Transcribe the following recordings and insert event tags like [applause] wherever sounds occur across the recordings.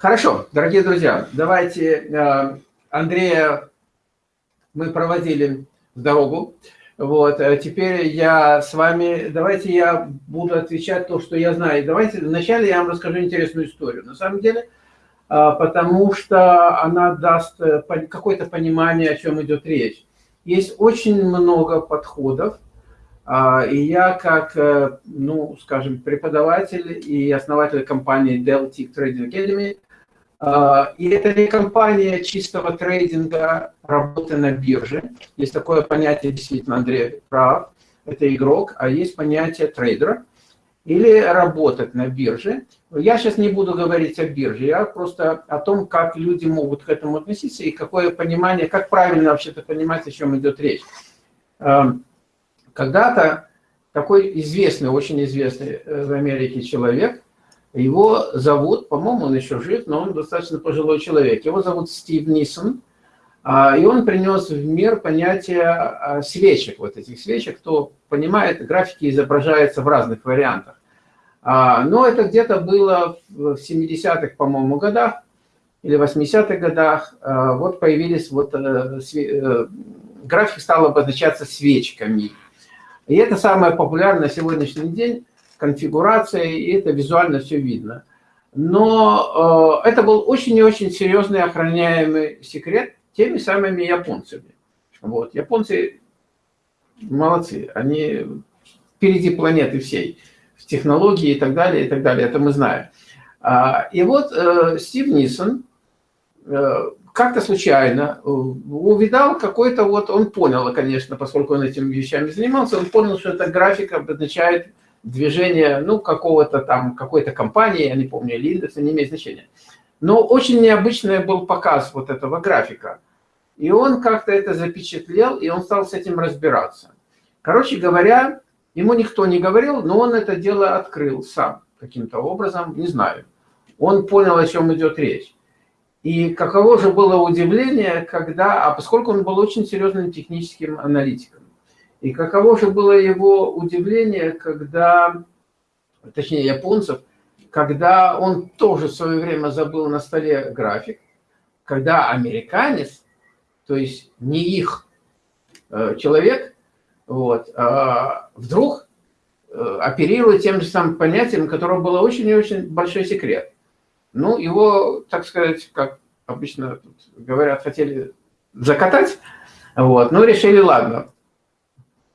Хорошо, дорогие друзья, давайте э, Андрея мы проводили в дорогу. Вот, а теперь я с вами, давайте я буду отвечать то, что я знаю. Давайте вначале я вам расскажу интересную историю. На самом деле, а, потому что она даст э, какое-то понимание, о чем идет речь. Есть очень много подходов, и я как, э, ну, скажем, преподаватель и основатель компании Dell Tech Trading Academy – и это не компания чистого трейдинга, работы на бирже. Есть такое понятие, действительно, Андрей прав, это игрок, а есть понятие трейдера. Или работать на бирже. Я сейчас не буду говорить о бирже, я просто о том, как люди могут к этому относиться и какое понимание, как правильно вообще-то понимать, о чем идет речь. А, когда-то такой известный, очень известный э, в Америке человек – его зовут, по-моему, он еще жив, но он достаточно пожилой человек. Его зовут Стив Нисон. А, и он принес в мир понятие а, свечек, вот этих свечек. Кто понимает, графики изображаются в разных вариантах. А, но это где-то было в 70-х, по-моему, годах или 80-х годах. Вот появились, вот э, э, график стал обозначаться свечками. И это самое популярное на сегодняшний день конфигурация, и это визуально все видно. Но э, это был очень и очень серьезный охраняемый секрет теми самыми японцами. Вот. Японцы молодцы, они впереди планеты всей, в технологии и так далее, и так далее, это мы знаем. А, и вот э, Стив Нисон э, как-то случайно увидал какой-то вот, он понял, конечно, поскольку он этими вещами занимался, он понял, что эта графика обозначает движение, ну, какого-то там, какой-то компании, я не помню, или индекса, не имеет значения. Но очень необычный был показ вот этого графика. И он как-то это запечатлел, и он стал с этим разбираться. Короче говоря, ему никто не говорил, но он это дело открыл сам каким-то образом, не знаю. Он понял, о чем идет речь. И каково же было удивление, когда, а поскольку он был очень серьезным техническим аналитиком, и каково же было его удивление, когда, точнее японцев, когда он тоже в свое время забыл на столе график, когда американец, то есть не их э, человек, вот, а вдруг э, оперирует тем же самым понятием, которого было очень и очень большой секрет. Ну, его, так сказать, как обычно говорят, хотели закатать, вот, но решили, ладно,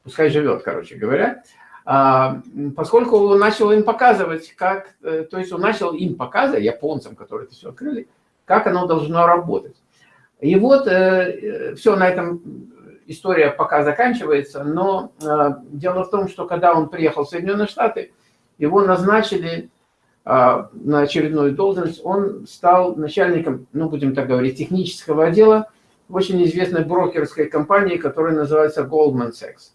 пускай живет, короче говоря, а, поскольку он начал им показывать, как, э, то есть он начал им показывать, японцам, которые это все открыли, как оно должно работать. И вот э, э, все на этом история пока заканчивается, но дело в том, что когда он приехал в Соединенные Штаты, его назначили на очередную должность, он стал начальником, ну, будем так говорить, технического отдела очень известной брокерской компании, которая называется Goldman Sachs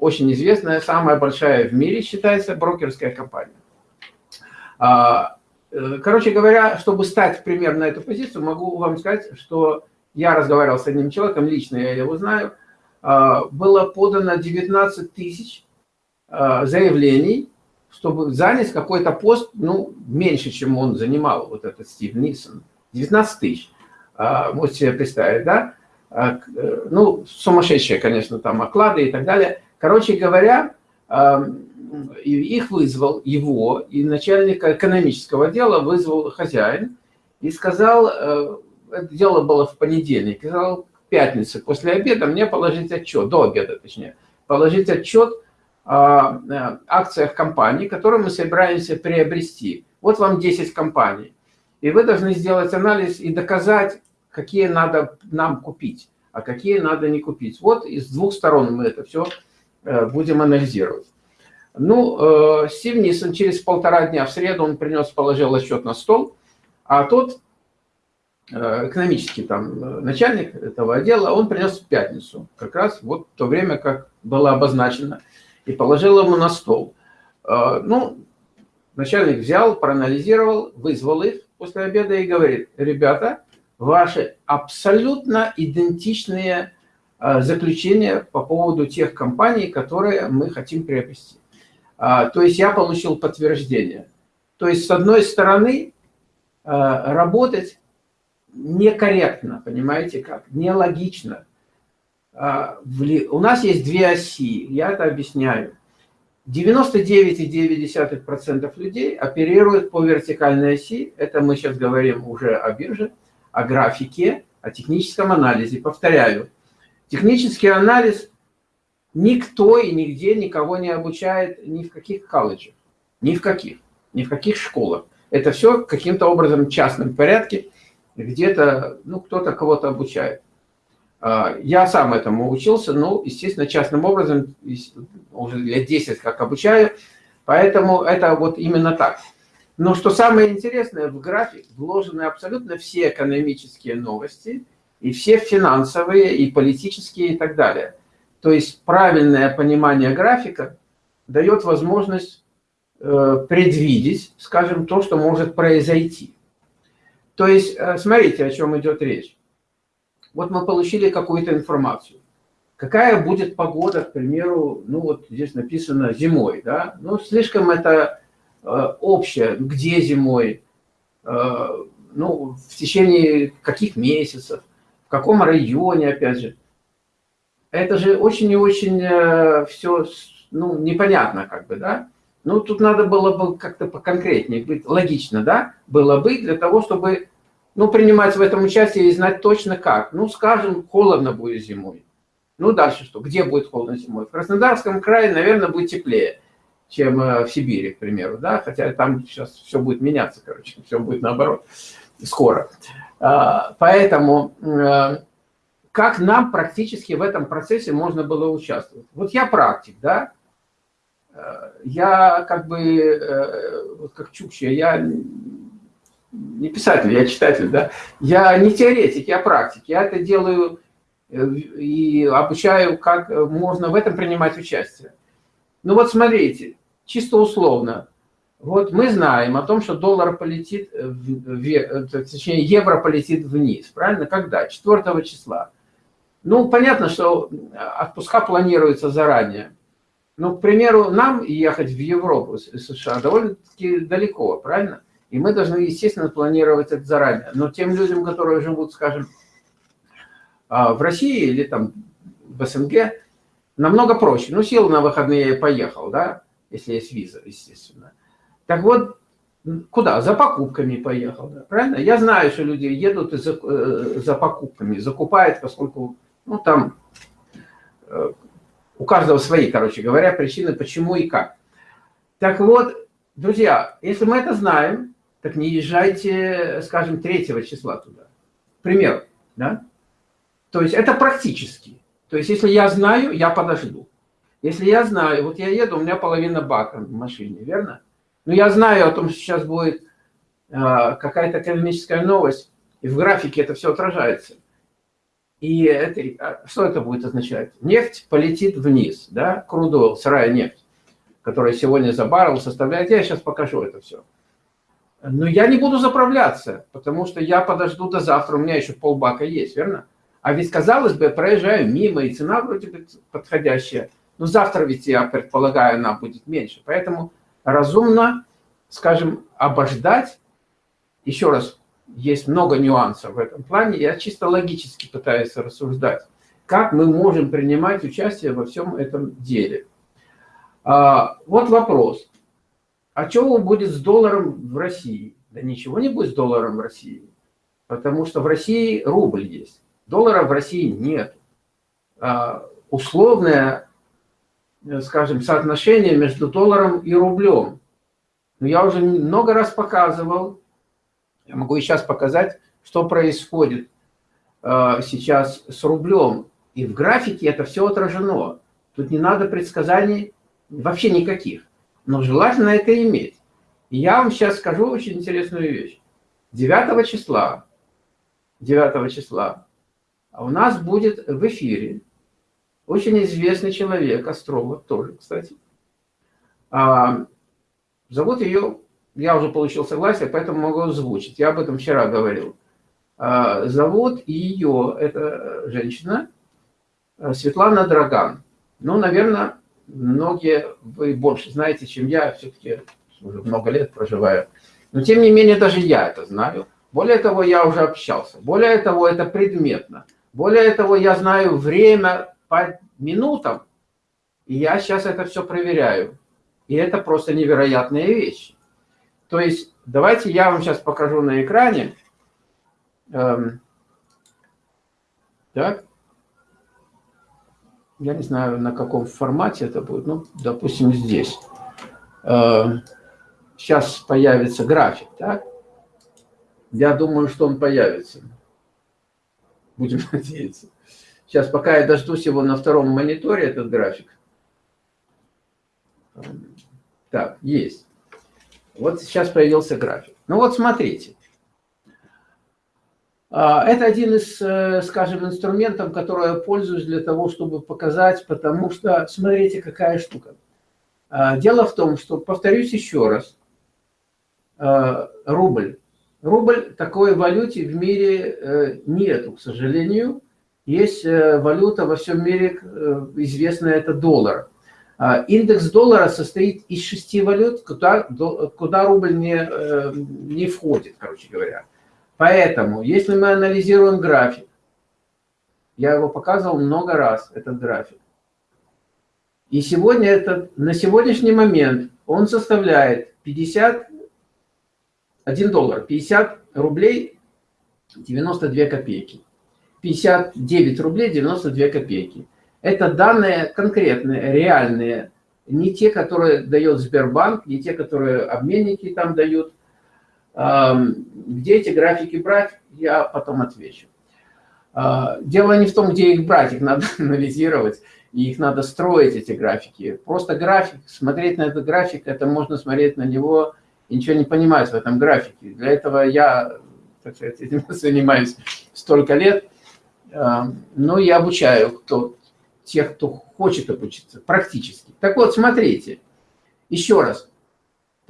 очень известная, самая большая в мире считается брокерская компания. А, э, короче говоря, чтобы стать пример на эту позицию, могу вам сказать, что я разговаривал с одним человеком, лично я его знаю, а, было подано 19 тысяч а, заявлений, чтобы занять какой-то пост, ну, меньше, чем он занимал, вот этот Стив Нисон. 19 тысяч. Можете себе представить, да? Э, ну, сумасшедшие, конечно, там оклады и так далее. Короче говоря, их вызвал его, и начальника экономического отдела вызвал хозяин, и сказал, э, это дело было в понедельник, сказал, в пятницу после обеда мне положить отчет, до обеда точнее, положить отчет о э, акциях компании, которые мы собираемся приобрести. Вот вам 10 компаний. И вы должны сделать анализ и доказать, какие надо нам купить, а какие надо не купить. Вот из двух сторон мы это все будем анализировать. Ну, э, Стив Нисон через полтора дня в среду он принес, положил отчет на стол, а тот э, экономический там начальник этого отдела, он принес в пятницу, как раз вот то время, как было обозначено, и положил ему на стол. Ну, начальник взял, проанализировал, вызвал их после обеда и говорит, ребята, ваши абсолютно идентичные Э, заключение по поводу тех компаний, которые мы хотим приобрести. А, то есть я получил подтверждение. То есть с одной стороны работать некорректно, понимаете как, нелогично. У нас есть две оси, я это объясняю. 99,9% людей оперируют по вертикальной оси. Это мы сейчас говорим уже о бирже, о графике, о техническом анализе. Повторяю, технический анализ никто и нигде никого не обучает ни в каких колледжах, ни в каких, ни в каких школах. Это все каким-то образом в частном порядке, где-то, ну, кто-то кого-то обучает. А, я сам этому учился, ну, естественно, частным образом, уже лет 10 как обучаю, поэтому это вот именно так. Но что самое интересное, в график вложены абсолютно все экономические новости, и все финансовые, и политические, и так далее. То есть правильное понимание графика дает возможность э, предвидеть, скажем, то, что может произойти. То есть, э, смотрите, о чем идет речь. Вот мы получили какую-то информацию. Какая будет погода, к примеру, ну вот здесь написано зимой, да? Ну, слишком это э, общее, где зимой, э, ну, в течение каких месяцев, каком районе, опять же. Это же очень и очень э, все, ну, непонятно как бы, да? Ну, тут надо было бы как-то поконкретнее быть, логично, да, было бы для того, чтобы ну, принимать в этом участие и знать точно как. Ну, скажем, холодно будет зимой. Ну, дальше что? Где будет холодно зимой? В Краснодарском крае, наверное, будет теплее, чем э, в Сибири, к примеру, да, хотя там сейчас все будет меняться, короче, все будет наоборот скоро. А, поэтому э, как нам практически в этом процессе можно было участвовать? Вот я практик, да, э, я как бы, как Чукча, я не писатель, я читатель, да, я не теоретик, я практик, я это делаю э, и обучаю, как можно в этом принимать участие. Ну вот смотрите, чисто условно, вот мы знаем о том, что доллар полетит, вверх, точнее евро полетит вниз, правильно? Когда? 4 числа. Ну, понятно, что отпуска планируются заранее. Ну, к примеру, нам ехать в Европу, США довольно-таки далеко, правильно? И мы должны, естественно, планировать это заранее. Но тем людям, которые живут, скажем, а, в России или там в СНГ, намного проще. Ну, сел на выходные и поехал, да, если есть виза, естественно. Так вот, куда? За покупками поехал, да, правильно? Я знаю, что люди едут за, э, за покупками, закупают, поскольку, ну, там э, у каждого свои, короче говоря, причины, почему и как. Так вот, друзья, если мы это знаем, так не езжайте, скажем, 3 числа туда. Пример, да? То есть это практически. То есть если я знаю, я подожду. Если я знаю, вот я еду, у меня половина бака в машине, верно? Но я знаю о том, что сейчас будет э, какая-то экономическая новость, и в графике это все отражается. И это, а что это будет означать? Нефть полетит вниз, да, крудойл, сырая нефть, которая сегодня за баррел составляет, я сейчас покажу это все. Но я не буду заправляться, потому что я подожду до завтра, у меня еще полбака есть, верно? А ведь, казалось бы, проезжаю мимо, и цена вроде бы подходящая. Но завтра ведь, я предполагаю, она будет меньше. Поэтому разумно, скажем, обождать. Еще раз, есть много нюансов в этом плане. Я чисто логически пытаюсь рассуждать, как мы можем принимать участие во всем этом деле. А, вот вопрос. А что будет с долларом в России? Да ничего не будет с долларом в России, потому что в России рубль есть. Доллара в России нет. А, условное, скажем, соотношение между долларом и рублем. Но я уже много раз показывал, я могу и сейчас показать, что происходит а, сейчас с рублем. И в графике это все отражено. Тут не надо предсказаний вообще никаких но желательно это иметь. И я вам сейчас скажу очень интересную вещь. 9 числа, 9 числа у нас будет в эфире очень известный человек, астролог тоже, кстати. А, зовут ее, я уже получил согласие, поэтому могу озвучить. Я об этом вчера говорил. А, зовут ее, это женщина, Светлана Драган. Ну, наверное, многие, вы больше знаете, чем я, все-таки уже много лет проживаю Но тем не менее, даже я это знаю. Более того, я уже общался. Более того, это предметно. Более того, я знаю время по минутам. И я сейчас это все проверяю. И это просто невероятные вещи. То есть, давайте я вам сейчас покажу на экране. Эм, так. Я не знаю, на каком формате это будет. Ну, допустим, здесь. Эм, сейчас появится график, так? Я думаю, что он появится. Будем [laughs] надеяться. Сейчас, пока я дождусь его на втором мониторе, этот график. Так, есть. Вот сейчас появился график. Ну вот смотрите. А, это один из, э, скажем, инструментов, который я пользуюсь для того, чтобы показать, потому что, смотрите, какая штука. А, дело в том, что, повторюсь еще раз, а, рубль. Рубль такой валюте в мире э, нету, к сожалению. Есть э, валюта во всем мире, известная, это доллар. Индекс доллара состоит из шести валют, куда, куда рубль не, не входит, короче говоря. Поэтому, если мы анализируем график, я его показывал много раз, этот график, и сегодня это, на сегодняшний момент он составляет 50, 1 доллар, 50 рублей 92 копейки. 59 рублей 92 копейки. Это данные конкретные, реальные, не те, которые дает Сбербанк, не те, которые обменники там дают, где эти графики брать, я потом отвечу. А, дело не в том, где их брать, их надо [laughs] анализировать, и их надо строить, эти графики. Просто график, смотреть на этот график, это можно смотреть на него и ничего не понимать в этом графике. Для этого я, так сказать, этим [laughs] занимаюсь столько лет, но я обучаю кто, тех, кто хочет обучиться, практически. Так вот, смотрите, еще раз,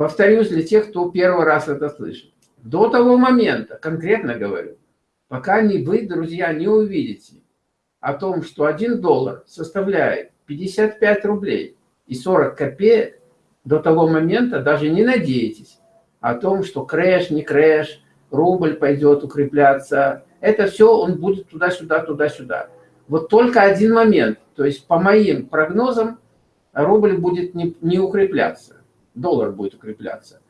Повторюсь для тех, кто первый раз это слышит. До того момента, конкретно говорю, пока не вы, друзья, не увидите о том, что 1 доллар составляет 55 рублей и 40 копеек, до того момента даже не надейтесь о том, что crash, не crash, рубль пойдет укрепляться. Это все, он будет туда-сюда, туда-сюда. Вот только один момент, то есть по моим прогнозам, рубль будет не, не укрепляться доллар будет укрепляться.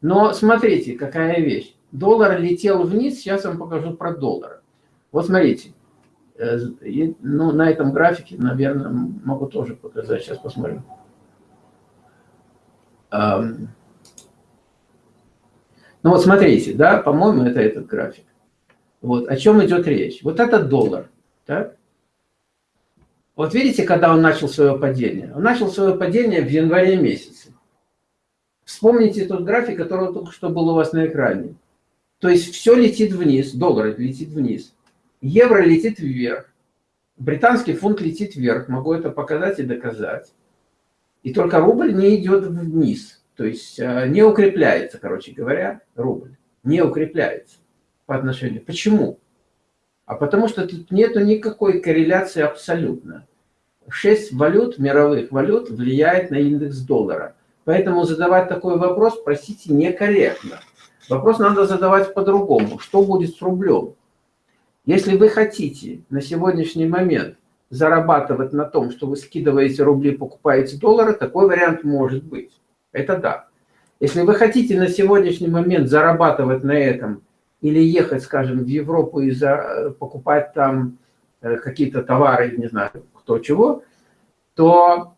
Но смотрите, какая вещь. Доллар летел вниз, сейчас я вам покажу про доллар. Вот смотрите, э, ну, на этом графике, наверное, могу тоже показать, сейчас посмотрим. Ну вот смотрите, да, по-моему, это этот график. Вот, о чем идет речь. Вот этот доллар, так? Вот видите, когда он начал свое падение? Он начал свое падение в январе месяце. Вспомните тот график, который только что был у вас на экране. То есть все летит вниз, доллар летит вниз, евро летит вверх, британский фунт летит вверх, могу это показать и доказать. И только рубль не идет вниз, то есть э, не укрепляется, короче говоря, рубль, не укрепляется по отношению. Почему? А потому что тут нету никакой корреляции абсолютно. Шесть валют, мировых валют, влияет на индекс доллара. Поэтому задавать такой вопрос, простите, некорректно. Вопрос надо задавать по-другому. Что будет с рублем? Если вы хотите на сегодняшний момент зарабатывать на том, что вы скидываете рубли, покупаете доллары, такой вариант может быть. Это да. Если вы хотите на сегодняшний момент зарабатывать на этом или ехать, скажем, в Европу и за, покупать там э, какие-то товары, не знаю, кто чего, то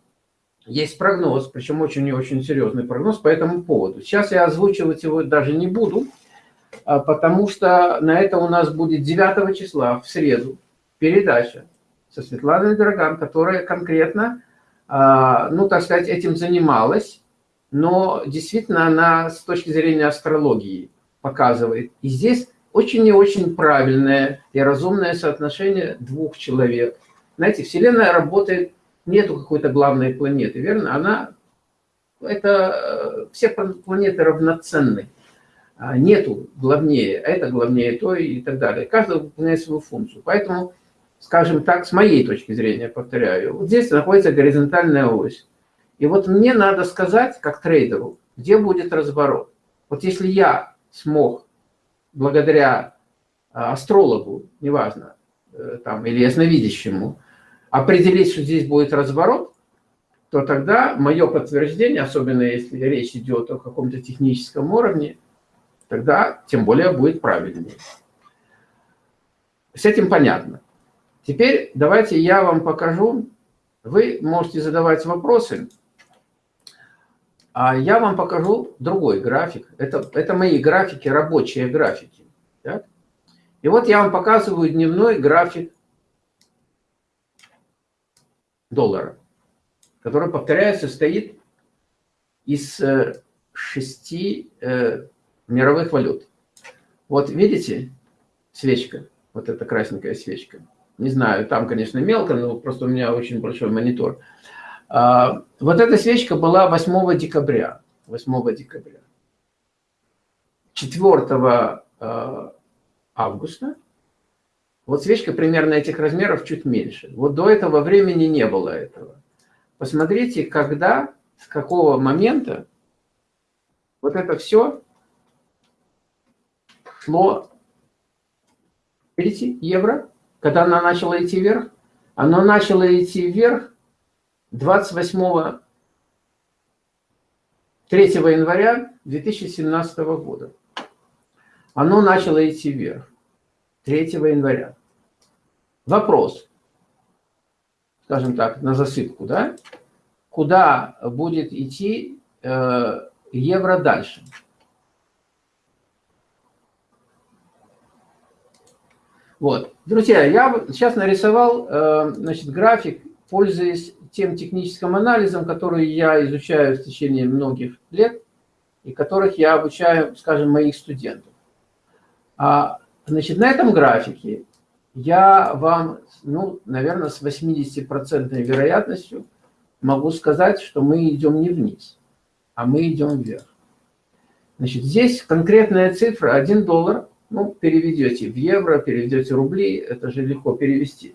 есть прогноз, причем очень и очень серьезный прогноз по этому поводу. Сейчас я озвучивать его даже не буду, а, потому что на это у нас будет 9 числа, в среду, передача со Светланой Драган, которая конкретно, а, ну, так сказать, этим занималась, но действительно она с точки зрения астрологии показывает. И здесь очень и очень правильное и разумное соотношение двух человек. Знаете, Вселенная работает нету какой-то главной планеты, верно? Она, это, все планеты равноценны. А нету главнее, это главнее то и так далее. Каждый выполняет свою функцию. Поэтому, скажем так, с моей точки зрения, повторяю, вот здесь находится горизонтальная ось. И вот мне надо сказать, как трейдеру, где будет разворот. Вот если я смог благодаря а, астрологу, неважно, э, там, или ясновидящему, определить, что здесь будет разворот, то тогда мое подтверждение, особенно если речь идет о каком-то техническом уровне, тогда тем более будет правильнее. С этим понятно. Теперь давайте я вам покажу. Вы можете задавать вопросы, а я вам покажу другой график. Это, это мои графики, рабочие графики. Так? И вот я вам показываю дневной график доллара, который, повторяю, состоит из э, шести э, мировых валют. Вот видите свечка, вот эта красненькая свечка. Не знаю, там, конечно, мелко, но просто у меня очень большой монитор. Вот эта свечка была 8 декабря. 8 декабря. 4 а, августа. Вот свечка примерно этих размеров чуть меньше. Вот до этого времени не было этого. Посмотрите, когда, с какого момента вот это все шло, видите, евро, когда она начала идти вверх, оно начало идти вверх 28 3 января 2017 года. Оно начало идти вверх 3 января. Вопрос, скажем так, на засыпку, да? Куда будет идти э, евро дальше? Вот. Друзья, я сейчас нарисовал э, значит, график, пользуясь тем техническим анализом, который я изучаю в течение многих лет, и которых я обучаю, скажем, моих студентов. А, значит, на этом графике я вам, ну, наверное, с 80% вероятностью могу сказать, что мы идем не вниз, а мы идем вверх. Значит, здесь конкретная цифра 1 доллар ну, переведете в евро, переведете рубли, это же легко перевести,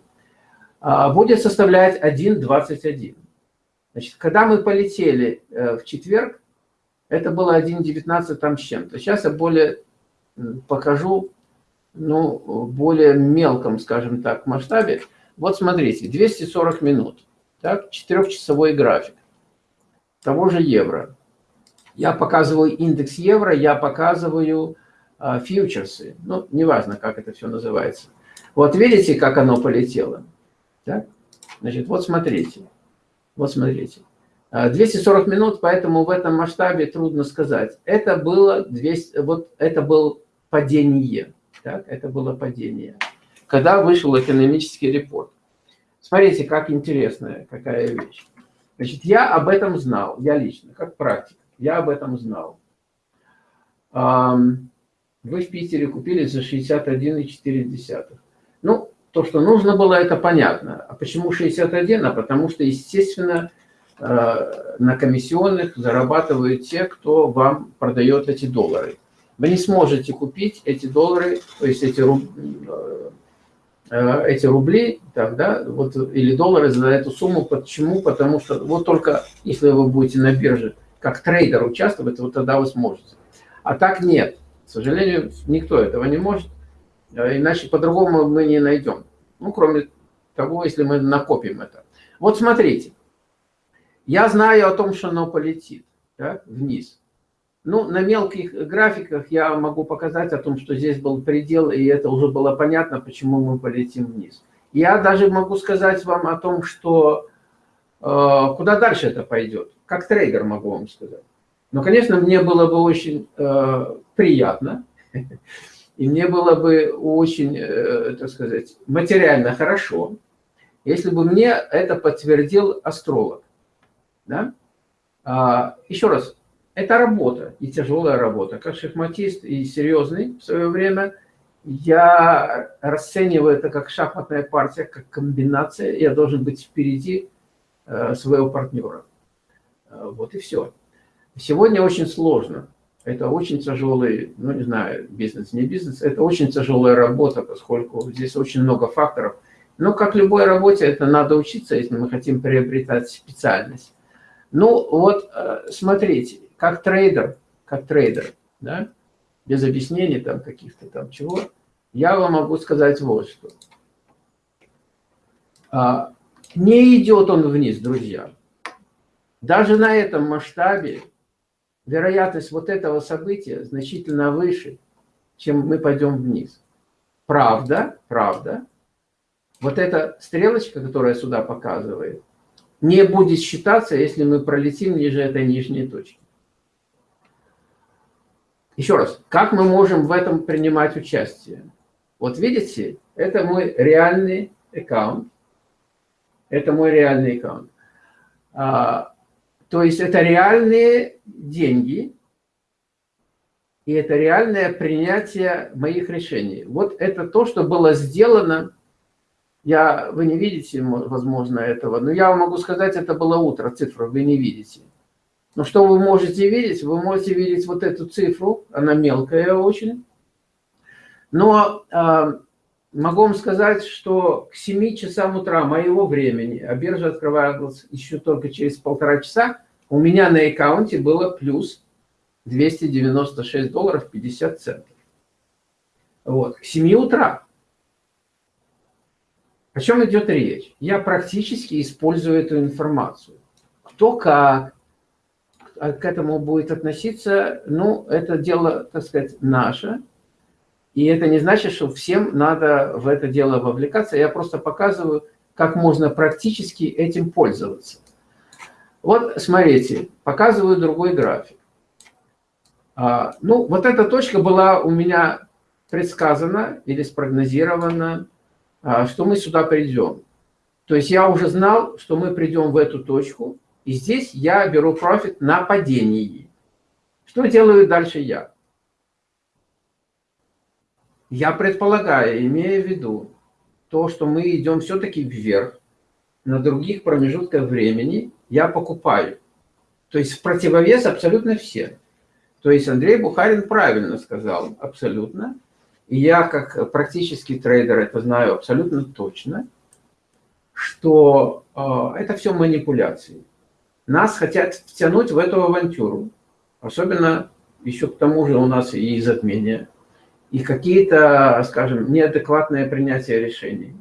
будет составлять 1,21. Значит, когда мы полетели э, в четверг, это было 1,19 там с чем-то. Сейчас я более покажу, ну, более мелком, скажем так, масштабе. Вот смотрите, 240 минут, так, четырехчасовой график того же евро. Я показываю индекс евро, я показываю а, фьючерсы, ну, неважно, как это все называется. Вот видите, как оно полетело? Так? Значит, вот смотрите, вот смотрите. 240 а, минут, поэтому в этом масштабе трудно сказать. Это было 200, вот это был падение, так? это было падение. Когда вышел экономический репорт. Смотрите, как интересная какая вещь. Значит, я об этом знал, я лично, как практик, я об этом знал. Вы в Питере купили за 61,4. Ну, то, что нужно было, это понятно. А почему 61? А потому что, естественно, э, на комиссионных зарабатывают те, кто вам продает эти доллары. Вы не сможете купить эти доллары, то есть эти, руб... Э, э, эти рубли, так, да, вот, или доллары за эту сумму. Почему? Потому что вот только если вы будете на бирже как трейдер участвовать, вот тогда вы сможете. А так нет. К сожалению, никто этого не может, иначе по-другому мы не найдем. Ну, кроме того, если мы накопим это. Вот смотрите, я знаю о том, что оно полетит да, вниз. Ну, на мелких графиках я могу показать о том, что здесь был предел, и это уже было понятно, почему мы полетим вниз. Я даже могу сказать вам о том, что э, куда дальше это пойдет. Как трейдер могу вам сказать. Но, конечно, мне было бы очень э, приятно, [laughs] и мне было бы очень, э, так сказать, материально хорошо, если бы мне это подтвердил астролог. Да? А, еще раз, это работа, и тяжелая работа. Как шахматист и серьезный в свое время, я расцениваю это как шахматная партия, как комбинация. Я должен быть впереди э, своего партнера. Э, вот и все. Сегодня очень сложно. Это очень тяжелый, ну не знаю, бизнес, не бизнес, это очень тяжелая работа, поскольку здесь очень много факторов. Но как любой работе, это надо учиться, если мы хотим приобретать специальность. Ну вот, э, смотрите, как трейдер, как трейдер, да, без объяснений там каких-то там чего, я вам могу сказать вот что. А, не идет он вниз, друзья. Даже на этом масштабе вероятность вот этого события значительно выше, чем мы пойдем вниз. Правда, правда, вот эта стрелочка, которая сюда показывает, не будет считаться, если мы пролетим ниже этой нижней точки. Еще раз, как мы можем в этом принимать участие? Вот видите, это мой реальный аккаунт. Это мой реальный аккаунт. А, то есть это реальные деньги, и это реальное принятие моих решений. Вот это то, что было сделано я, вы не видите, возможно, этого, но я вам могу сказать, это было утро, цифру вы не видите. Но что вы можете видеть? Вы можете видеть вот эту цифру, она мелкая очень. Но э, могу вам сказать, что к 7 часам утра моего времени, а биржа открывалась еще только через полтора часа, у меня на аккаунте было плюс 296 долларов 50 центов. Вот, к 7 утра. О чем идет речь? Я практически использую эту информацию. Кто как к этому будет относиться, ну, это дело, так сказать, наше. И это не значит, что всем надо в это дело вовлекаться. Я просто показываю, как можно практически этим пользоваться. Вот, смотрите, показываю другой график. А, ну, вот эта точка была у меня предсказана или спрогнозирована а, что мы сюда придем. То есть я уже знал, что мы придем в эту точку, и здесь я беру профит на падении. Что делаю дальше я? Я предполагаю, имея в виду то, что мы идем все-таки вверх, на других промежутках времени я покупаю. То есть в противовес абсолютно все. То есть Андрей Бухарин правильно сказал, абсолютно. И я, как практический трейдер, это знаю абсолютно точно, что э, это все манипуляции. Нас хотят втянуть в эту авантюру. Особенно еще к тому же у нас и затмение, и какие-то, скажем, неадекватное принятие решений,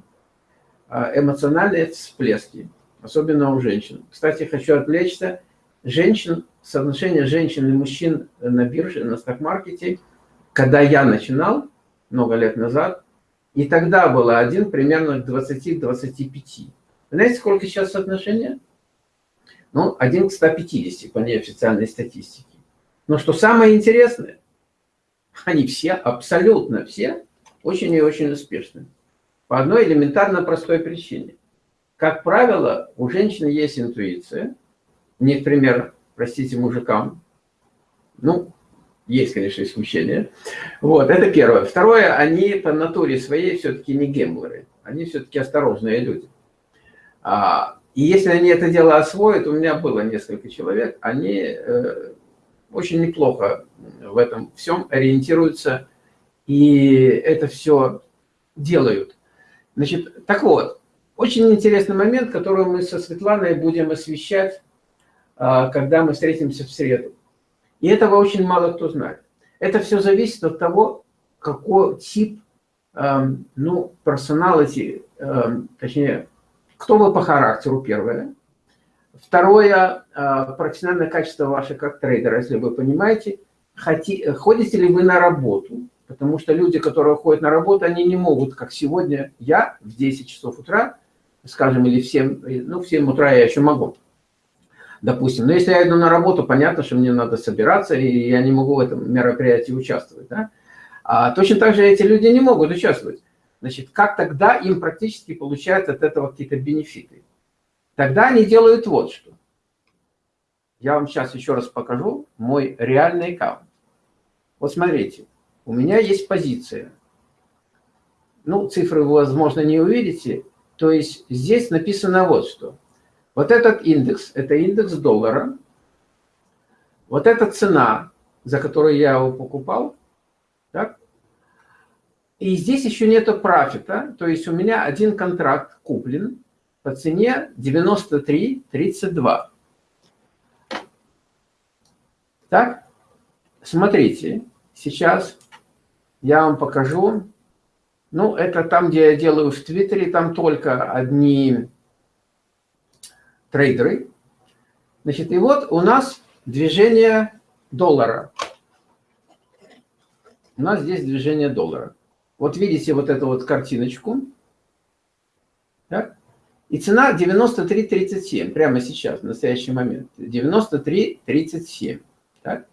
а эмоциональные всплески, особенно у женщин. Кстати, хочу отвлечься. Женщин, соотношение женщин и мужчин на бирже, на сток-маркете, когда я начинал, много лет назад, и тогда было один примерно к 20-25. Знаете, сколько сейчас соотношение? Ну, один к 150 по неофициальной статистике. Но что самое интересное, они все, абсолютно все, очень и очень успешны. По одной элементарно простой причине. Как правило, у женщины есть интуиция. Не пример, простите, мужикам. Ну, есть, конечно, исключения. Вот, это первое. Второе, они по натуре своей все-таки не гемблеры. Они все-таки осторожные люди. А, и если они это дело освоят, у меня было несколько человек, они э, очень неплохо в этом всем ориентируются и это все делают. Значит, так вот, очень интересный момент, который мы со Светланой будем освещать, э, когда мы встретимся в среду. И этого очень мало кто знает. Это все зависит от того, какой тип, эм, ну, персоналити, эм, точнее, кто вы по характеру, первое. Второе, э, профессиональное качество ваше как трейдера, если вы понимаете, хоти, ходите ли вы на работу, потому что люди, которые ходят на работу, они не могут, как сегодня я в 10 часов утра, скажем, или в 7, ну, в 7 утра я еще могу, допустим. Но если я иду на работу, понятно, что мне надо собираться, и я не могу в этом мероприятии участвовать. Да? А точно так же эти люди не могут участвовать. Значит, как тогда им практически получают от этого какие-то бенефиты? Тогда они делают вот что. Я вам сейчас еще раз покажу мой реальный аккаунт. Вот смотрите, у меня есть позиция. Ну, цифры вы, возможно, не увидите. То есть здесь написано вот что. Вот этот индекс, это индекс доллара. Вот эта цена, за которую я его покупал. Так? И здесь еще нету профита. То есть у меня один контракт куплен по цене 93.32. Так, смотрите, сейчас я вам покажу. Ну, это там, где я делаю в Твиттере, там только одни трейдеры. Значит, и вот у нас движение доллара. У нас здесь движение доллара. Вот видите вот эту вот картиночку. Так? И цена 93.37 прямо сейчас, в настоящий момент. 93.37. Так?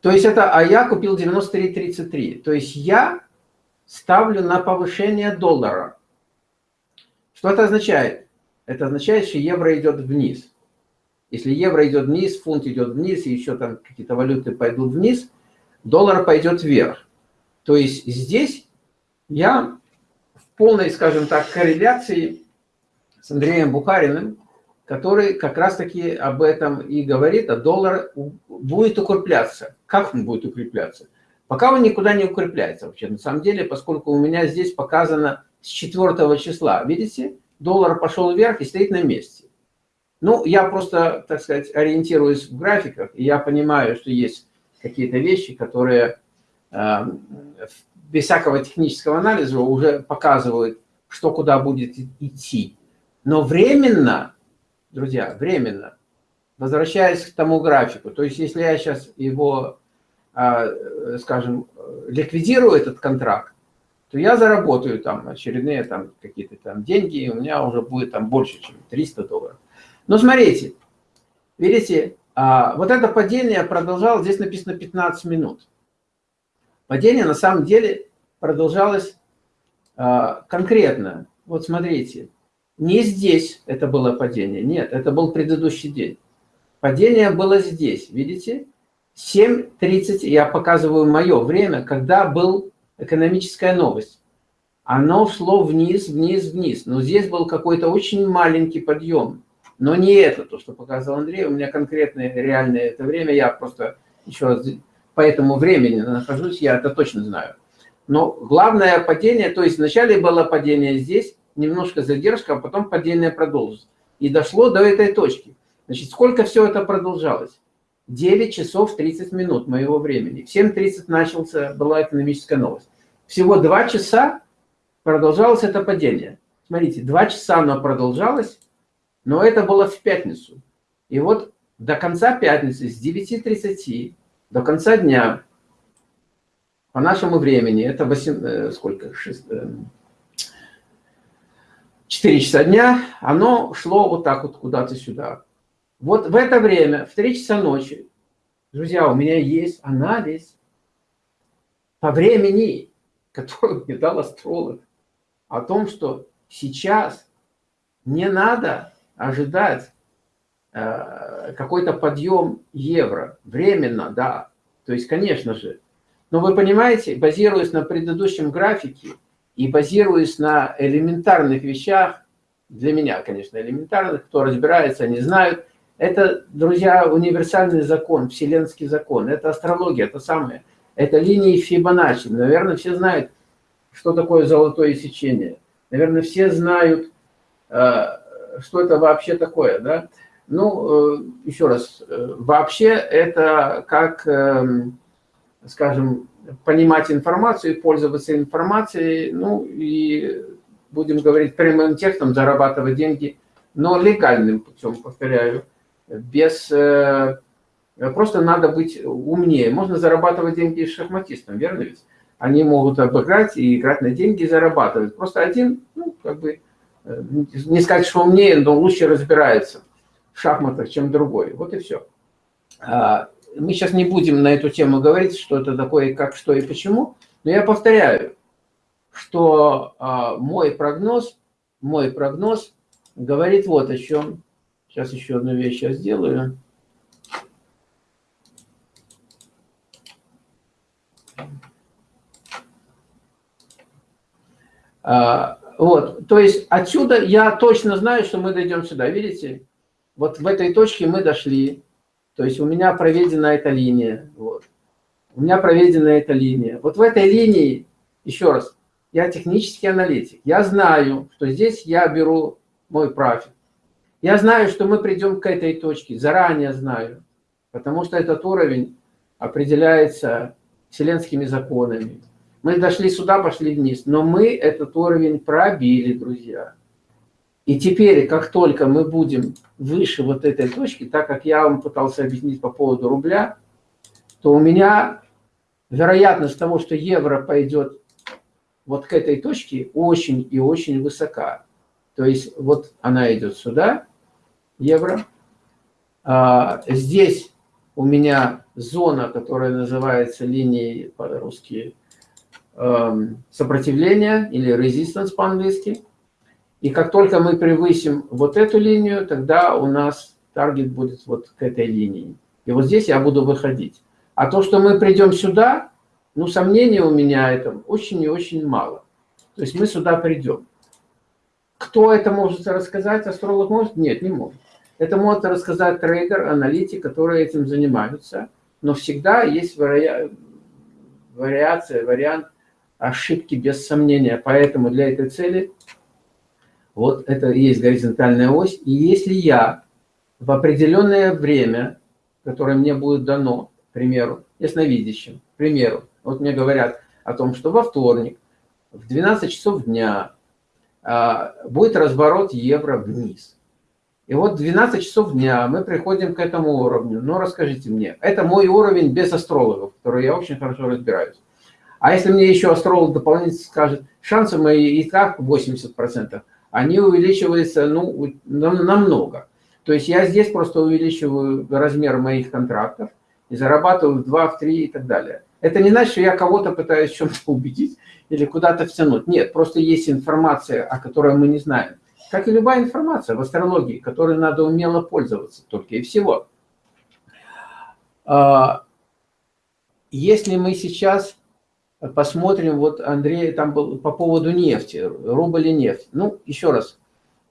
То есть это, а я купил 93.33. То есть я ставлю на повышение доллара. Что это означает? Это означает, что евро идет вниз. Если евро идет вниз, фунт идет вниз, и еще там какие-то валюты пойдут вниз, доллар пойдет вверх. То есть здесь я в полной, скажем так, корреляции с Андреем Бухариным, который как раз-таки об этом и говорит, а доллар будет укрепляться. Как он будет укрепляться? Пока он никуда не укрепляется вообще. На самом деле, поскольку у меня здесь показано с 4 числа, видите, доллар пошел вверх и стоит на месте. Ну, я просто, так сказать, ориентируюсь в графиках, и я понимаю, что есть какие-то вещи, которые э, без всякого технического анализа уже показывают, что куда будет идти. Но временно, друзья, временно, возвращаясь к тому графику, то есть если я сейчас его, э, скажем, ликвидирую этот контракт, то я заработаю там очередные там какие-то там деньги, и у меня уже будет там больше, чем 300 долларов. Но смотрите, видите, а, вот это падение продолжалось, здесь написано 15 минут. Падение на самом деле продолжалось а, конкретно. Вот смотрите, не здесь это было падение, нет, это был предыдущий день. Падение было здесь, видите? 7.30, я показываю мое время, когда был экономическая новость. Оно шло вниз, вниз, вниз. Но здесь был какой-то очень маленький подъем. Но не это, то, что показал Андрей. У меня конкретное, реальное это время. Я просто еще раз по этому времени нахожусь, я это точно знаю. Но главное падение, то есть вначале было падение здесь, немножко задержка, а потом падение продолжилось. И дошло до этой точки. Значит, сколько все это продолжалось? 9 часов 30 минут моего времени. В 7.30 начался, была экономическая новость. Всего 2 часа продолжалось это падение. Смотрите, 2 часа оно продолжалось, но это было в пятницу. И вот до конца пятницы, с 9.30 до конца дня, по нашему времени, это 8, э, сколько, 6, 4 э, часа дня, оно шло вот так вот куда-то сюда. Вот в это время, в 3 часа ночи, друзья, у меня есть анализ по времени, [laughs] который мне дал астролог, о том, что сейчас не надо ожидать э, какой-то подъем евро. Временно, да. То есть, конечно же. Но вы понимаете, базируясь на предыдущем графике и базируясь на элементарных вещах, для меня, конечно, элементарных, кто разбирается, они знают, это, друзья, универсальный закон, вселенский закон, это астрология, это самое, это линии Фибоначчи. Наверное, все знают, что такое золотое сечение. Наверное, все знают, э, что это вообще такое, да? Ну, э, еще раз, э, вообще это как, эм, скажем, понимать информацию, пользоваться информацией, ну и, будем говорить прямым текстом, зарабатывать деньги, но легальным путем, повторяю, без... Просто надо быть умнее. Можно зарабатывать деньги шахматистам, верно ведь? Они могут обыграть и играть на деньги и зарабатывать. Просто один, ну, как бы, Э, не сказать, что умнее, но лучше разбирается в шахматах, чем другой. Вот и все. Мы сейчас не будем на эту тему говорить, что это такое, как, что и почему, но я повторяю, что а, мой прогноз, мой прогноз говорит вот о чем. Сейчас еще одну вещь я сделаю. А, вот, то есть отсюда я точно знаю, что мы дойдем сюда. Видите? Вот в этой точке мы дошли. То есть у меня проведена эта линия. Вот. У меня проведена эта линия. Вот в этой линии, еще раз, я технический аналитик. Я знаю, что здесь я беру мой профит. Я знаю, что мы придем к этой точке, заранее знаю. Потому что этот уровень определяется вселенскими законами. Мы дошли сюда, пошли вниз, но мы этот уровень пробили, друзья. И теперь, как только мы будем выше вот этой точки, так как я вам пытался объяснить по поводу рубля, то у меня вероятность того, что евро пойдет вот к этой точке, очень и очень высока. То есть вот она идет сюда, евро. А, здесь у меня зона, которая называется линией по-русски эм, сопротивления или resistance по-английски. И как только мы превысим вот эту линию, тогда у нас таргет будет вот к этой линии. И вот здесь я буду выходить. А то, что мы придем сюда, ну, сомнений у меня это очень и очень мало. То есть мы сюда придем. Кто это может рассказать? Астролог может? Нет, не может. Это может рассказать трейдер, аналитик, которые этим занимаются. Но всегда есть вари... вариация, вариант ошибки без сомнения. Поэтому для этой цели вот это и есть горизонтальная ось. И если я в определенное время, которое мне будет дано, к примеру, ясновидящим, к примеру, вот мне говорят о том, что во вторник в 12 часов дня а, будет разворот евро вниз. И вот 12 часов дня мы приходим к этому уровню. Но расскажите мне, это мой уровень без астрологов, который я очень хорошо разбираюсь. А если мне еще астролог дополнительно скажет, шансы мои и так 80%, они увеличиваются ну, намного. То есть я здесь просто увеличиваю размер моих контрактов и зарабатываю в 2, в 3 и так далее. Это не значит, что я кого-то пытаюсь чем-то [laughs] убедить или куда-то втянуть. Нет, просто есть информация, о которой мы не знаем. Как и любая информация в астрологии, которой надо умело пользоваться только и всего. А, если мы сейчас посмотрим, вот Андрей там был по поводу нефти, рубль и нефть. Ну, еще раз,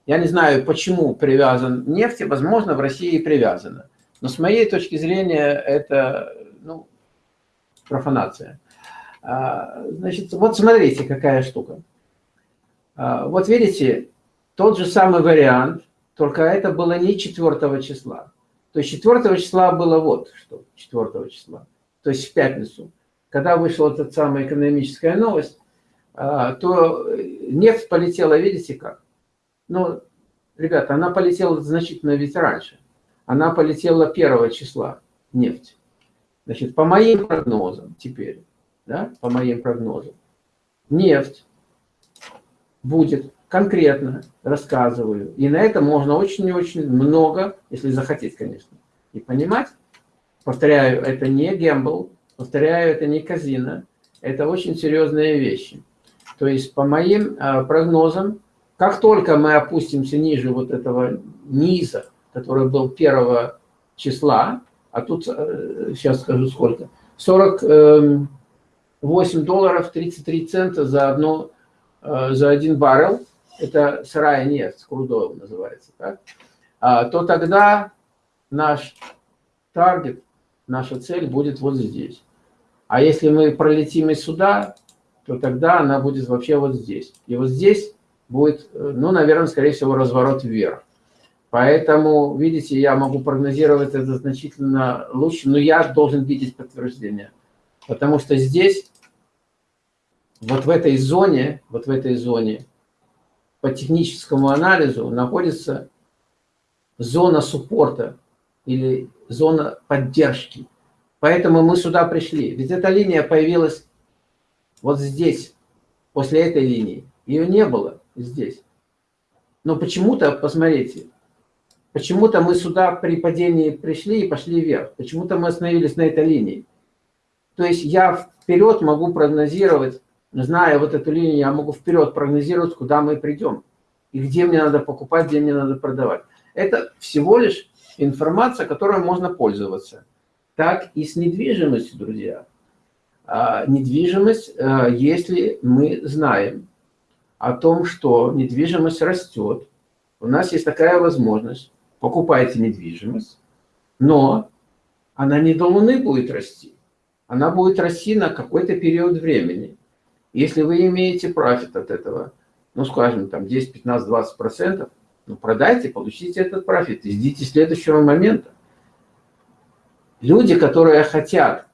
я не знаю, почему привязан нефть, возможно, в России привязана. Но с моей точки зрения, это ну, профанация. А, значит, вот смотрите, какая штука. А, вот видите, тот же самый вариант, только это было не 4 числа. То есть 4 числа было вот что, 4 числа, то есть в пятницу когда вышла эта самая экономическая новость, а, то нефть полетела, видите как? Ну, ребята, она полетела значительно ведь раньше. Она полетела 1 числа, нефть. Значит, по моим прогнозам теперь, да, по моим прогнозам, нефть будет конкретно, рассказываю. И на это можно очень и очень много, если захотеть, конечно, и понимать. Повторяю, это не гембл, Повторяю, это не казино, это очень серьезные вещи. То есть, по моим а, прогнозам, как только мы опустимся ниже вот этого низа, который был 1 числа, а тут, э, сейчас скажу сколько, 48 эм, долларов 33 цента за, одну, э, за один баррел, это сырая нефть, крудойл называется, так? А, то тогда наш таргет, наша цель будет вот здесь. А если мы пролетим и сюда, то тогда она будет вообще вот здесь. И вот здесь будет, э, ну, наверное, скорее всего, разворот вверх. Поэтому, видите, я могу прогнозировать это значительно лучше, но я должен видеть подтверждение. Потому что здесь, вот в этой зоне, вот в этой зоне, по техническому анализу находится зона суппорта или зона поддержки. Поэтому мы сюда пришли. Ведь эта линия появилась вот здесь, после этой линии. Ее не было здесь. Но почему-то, посмотрите, почему-то мы сюда при падении пришли и пошли вверх. Почему-то мы остановились на этой линии. То есть я вперед могу прогнозировать, зная вот эту линию, я могу вперед прогнозировать, куда мы придем. И где мне надо покупать, где мне надо продавать. Это всего лишь информация, которой можно пользоваться так и с недвижимостью, друзья. А, недвижимость, а, если мы знаем о том, что недвижимость растет, у нас есть такая возможность, покупайте недвижимость, но она не до Луны будет расти, она будет расти на какой-то период времени. Если вы имеете профит от этого, ну, скажем, там 10, 15, 20 процентов, ну, продайте, получите этот профит и ждите следующего момента. Люди, которые хотят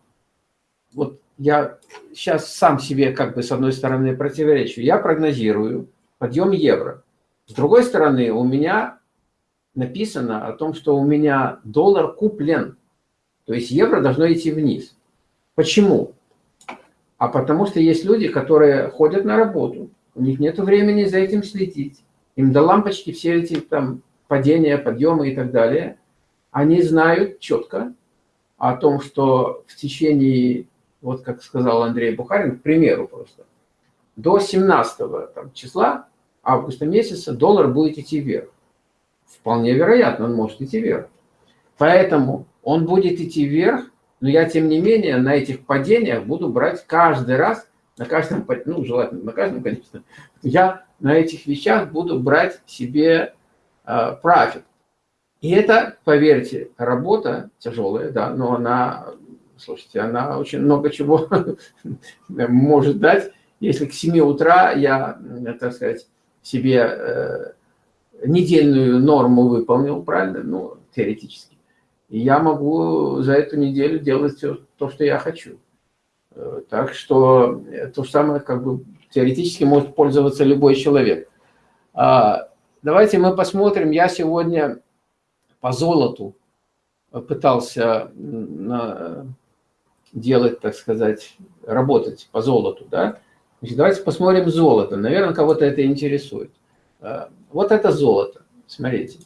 вот я сейчас сам себе как бы с одной стороны противоречу. Я прогнозирую подъем евро. С другой стороны, у меня написано о том, что у меня доллар куплен. То есть евро должно идти вниз. Почему? А потому что есть люди, которые ходят на работу, у них нет времени за этим следить. Им до лампочки все эти там падения, подъемы и так далее. Они знают четко о том, что в течение, вот как сказал Андрей Бухарин, к примеру просто, до 17 там, числа августа месяца доллар будет идти вверх. Вполне вероятно, он может идти вверх. Поэтому он будет идти вверх, но я, тем не менее, на этих падениях буду брать каждый раз, на каждом, ну, желательно на каждом, конечно, я на этих вещах буду брать себе э, профит. И это, поверьте, работа тяжелая, да, но она, слушайте, она очень много чего [laughs] может дать. Если к 7 утра я, так сказать, себе э, недельную норму выполнил, правильно, ну, теоретически, я могу за эту неделю делать все то, что я хочу. Э, так что то же самое, как бы, теоретически может пользоваться любой человек. А, давайте мы посмотрим. Я сегодня по золоту пытался делать, так сказать, работать по золоту, да? Значит, давайте посмотрим золото. Наверное, кого-то это интересует. А, вот это золото. Смотрите.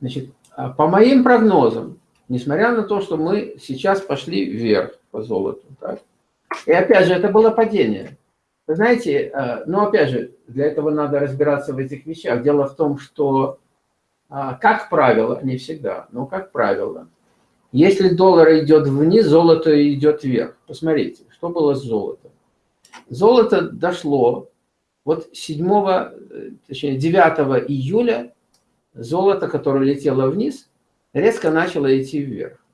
Значит, а по моим прогнозам, несмотря на то, что мы сейчас пошли вверх по золоту, так? и опять же, это было падение. Вы знаете, ну опять же, для этого надо разбираться в этих вещах. Дело в том, что, как правило, не всегда, но как правило, если доллар идет вниз, золото идет вверх. Посмотрите, что было с золотом. Золото дошло, вот 7, э, точнее 9 июля золото, которое летело вниз, резко начало идти вверх.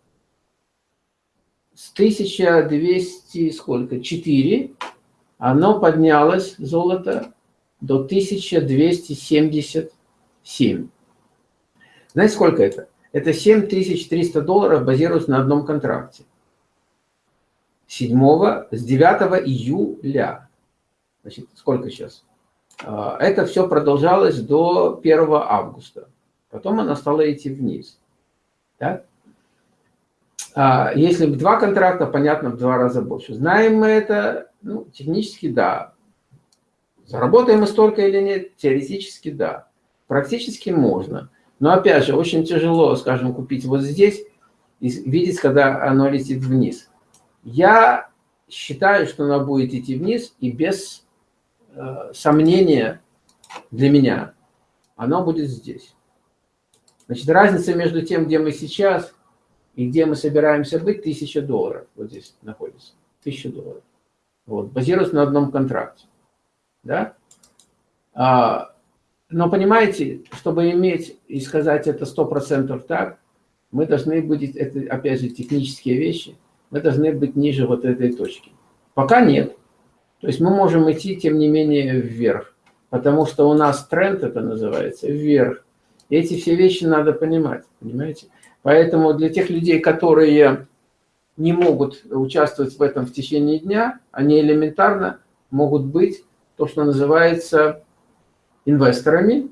С 1200, сколько, 4, оно поднялось, золото, до 1277. Знаете, сколько это? Это 7300 долларов базируется на одном контракте. 7, с 9 июля. Значит, сколько сейчас? А, это все продолжалось до 1 августа. Потом она стала идти вниз. Так? А, если два контракта, понятно, в два раза больше. Знаем мы это? Ну, технически да. Заработаем мы столько или нет? Теоретически да. Практически можно. Но опять же, очень тяжело, скажем, купить вот здесь и видеть, когда оно летит вниз. Я считаю, что она будет идти вниз, и без э, сомнения для меня она будет здесь. Значит, разница между тем, где мы сейчас и где мы собираемся быть, 1000 долларов. Вот здесь находится. 1000 долларов. Вот, базируется на одном контракте. Да? А, но понимаете, чтобы иметь и сказать это 100% так, мы должны быть, это опять же технические вещи, мы должны быть ниже вот этой точки. Пока нет. То есть мы можем идти, тем не менее, вверх. Потому что у нас тренд, это называется, вверх. И эти все вещи надо понимать, понимаете? Поэтому для тех людей, которые не могут участвовать в этом в течение дня, они элементарно могут быть то, что называется инвесторами,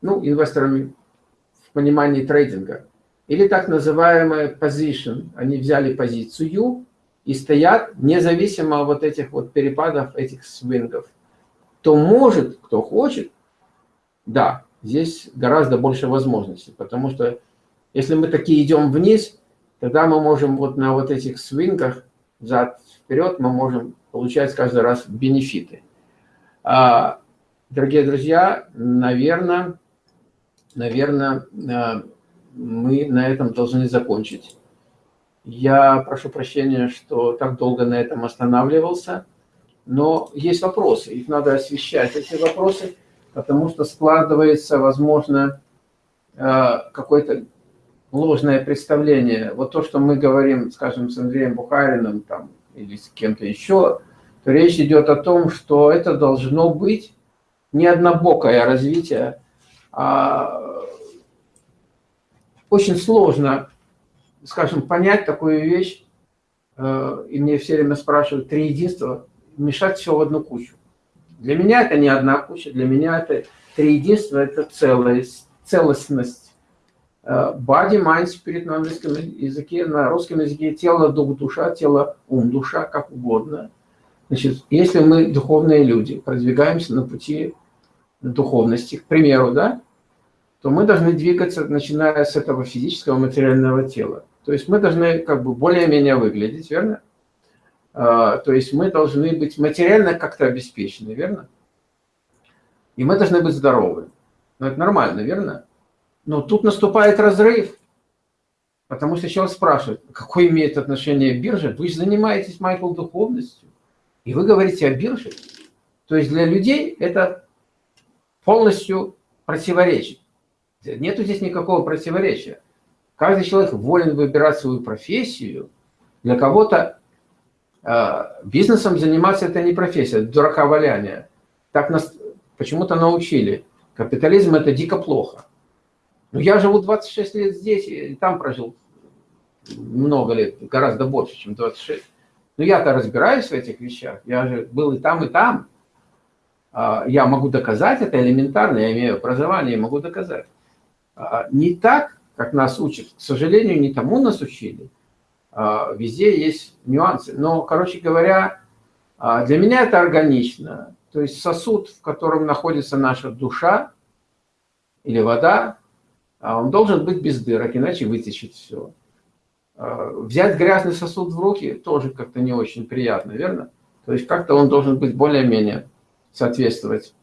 ну, инвесторами в понимании трейдинга, или так называемая position. Они взяли позицию и стоят независимо от вот этих вот перепадов, этих свингов. То может, кто хочет, да, здесь гораздо больше возможностей, потому что если мы такие идем вниз, тогда мы можем вот на вот этих свингах взад-вперед, мы можем получать каждый раз бенефиты. А, дорогие друзья, наверное, наверное, а, мы на этом должны закончить. Я прошу прощения, что так долго на этом останавливался, но есть вопросы, их надо освещать, эти вопросы, потому что складывается, возможно, э, какое-то ложное представление. Вот то, что мы говорим, скажем, с Андреем Бухариным там, или с кем-то еще, то речь идет о том, что это должно быть не однобокое развитие, а очень сложно, скажем, понять такую вещь, э, и мне все время спрашивают, три единства, мешать все в одну кучу. Для меня это не одна куча, для меня это три единства, это целость, целостность. Э, body, mind, spirit на английском языке, на русском языке тело, дух, душа, тело, ум, душа, как угодно. Значит, если мы духовные люди, продвигаемся на пути духовности, к примеру, да, то мы должны двигаться, начиная с этого физического материального тела. То есть мы должны как бы более-менее выглядеть, верно? А, то есть мы должны быть материально как-то обеспечены, верно? И мы должны быть здоровы. Ну, это нормально, верно? Но тут наступает разрыв. Потому что человек спрашивает, какое имеет отношение биржа? Вы же занимаетесь, Майкл, духовностью. И вы говорите о бирже. То есть для людей это полностью противоречит. Нету здесь никакого противоречия. Каждый человек волен выбирать свою профессию. Для кого-то э, бизнесом заниматься это не профессия, это дурака валяние. Так нас почему-то научили. Капитализм это дико плохо. Но я живу 26 лет здесь, и там прожил много лет, гораздо больше, чем 26. Но я-то разбираюсь в этих вещах. Я же был и там, и там. А, я могу доказать это элементарно, я имею образование, могу доказать. А, не так, как нас учат. К сожалению, не тому нас учили. А, везде есть нюансы. Но, короче говоря, для меня это органично. То есть сосуд, в котором находится наша душа или вода, он должен быть без дырок, иначе вытечет все. Взять грязный сосуд в руки тоже как-то не очень приятно, верно? То есть как-то он должен быть более-менее соответствовать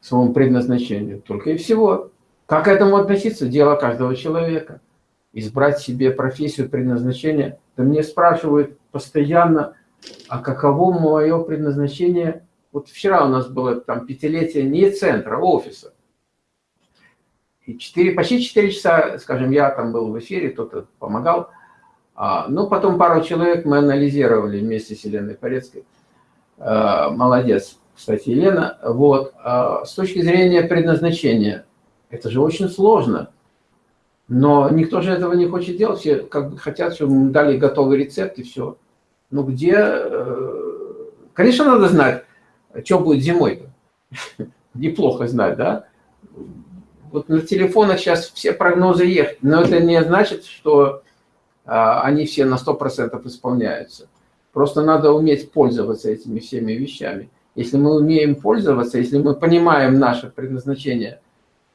своему предназначению. Только и всего. Как к этому относиться? Дело каждого человека. Избрать себе профессию, предназначение. Да мне спрашивают постоянно, а каково мое предназначение? Вот вчера у нас было там пятилетие не центра, а офиса. И 4, почти 4 часа, скажем, я там был в эфире, кто-то помогал. А, ну, потом пару человек мы анализировали вместе с Еленой Порецкой. А, молодец, кстати, Елена. Вот. А, с точки зрения предназначения, это же очень сложно. Но никто же этого не хочет делать. Все как бы хотят, чтобы дали готовый рецепт и все. Ну где... Э, конечно, надо знать, что будет зимой. -то. [laughs] Неплохо знать, да? Вот на телефонах сейчас все прогнозы есть, но это не значит, что а, они все на 100% исполняются. Просто надо уметь пользоваться этими всеми вещами. Если мы умеем пользоваться, если мы понимаем наше предназначение –